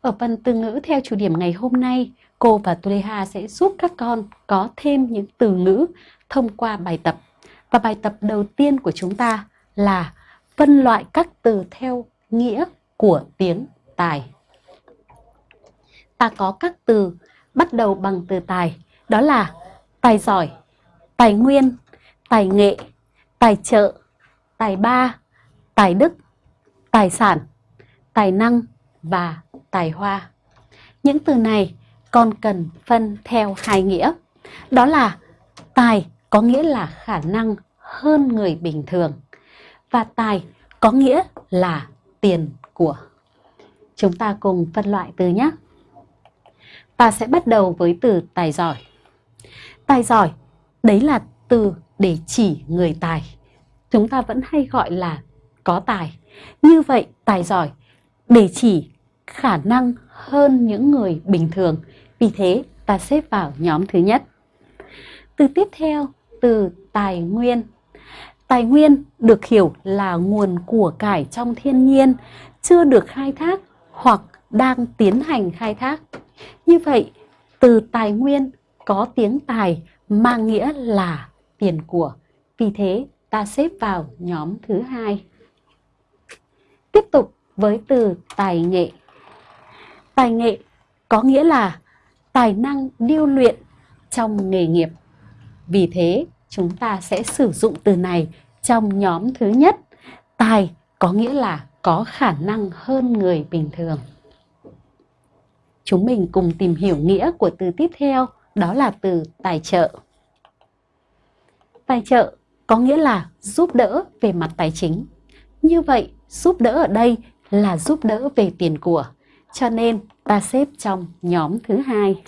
Ở phần từ ngữ theo chủ điểm ngày hôm nay, cô và Tuleha sẽ giúp các con có thêm những từ ngữ thông qua bài tập. Và bài tập đầu tiên của chúng ta là phân loại các từ theo nghĩa của tiếng tài. Ta có các từ bắt đầu bằng từ tài, đó là tài giỏi, tài nguyên, tài nghệ, tài trợ, tài ba, tài đức, tài sản, tài năng và tài hoa. Những từ này còn cần phân theo hai nghĩa. Đó là tài có nghĩa là khả năng hơn người bình thường và tài có nghĩa là tiền của. Chúng ta cùng phân loại từ nhé. Ta sẽ bắt đầu với từ tài giỏi. Tài giỏi, đấy là từ để chỉ người tài. Chúng ta vẫn hay gọi là có tài. Như vậy, tài giỏi để chỉ khả năng hơn những người bình thường. Vì thế, ta xếp vào nhóm thứ nhất. Từ tiếp theo, từ tài nguyên. Tài nguyên được hiểu là nguồn của cải trong thiên nhiên, chưa được khai thác hoặc đang tiến hành khai thác. Như vậy, từ tài nguyên có tiếng tài mang nghĩa là tiền của. Vì thế, ta xếp vào nhóm thứ hai. Tiếp tục với từ tài nghệ. Tài nghệ có nghĩa là tài năng điêu luyện trong nghề nghiệp. Vì thế, chúng ta sẽ sử dụng từ này trong nhóm thứ nhất. Tài có nghĩa là có khả năng hơn người bình thường. Chúng mình cùng tìm hiểu nghĩa của từ tiếp theo, đó là từ tài trợ. Tài trợ có nghĩa là giúp đỡ về mặt tài chính. Như vậy, giúp đỡ ở đây là giúp đỡ về tiền của. Cho nên ta xếp trong nhóm thứ hai.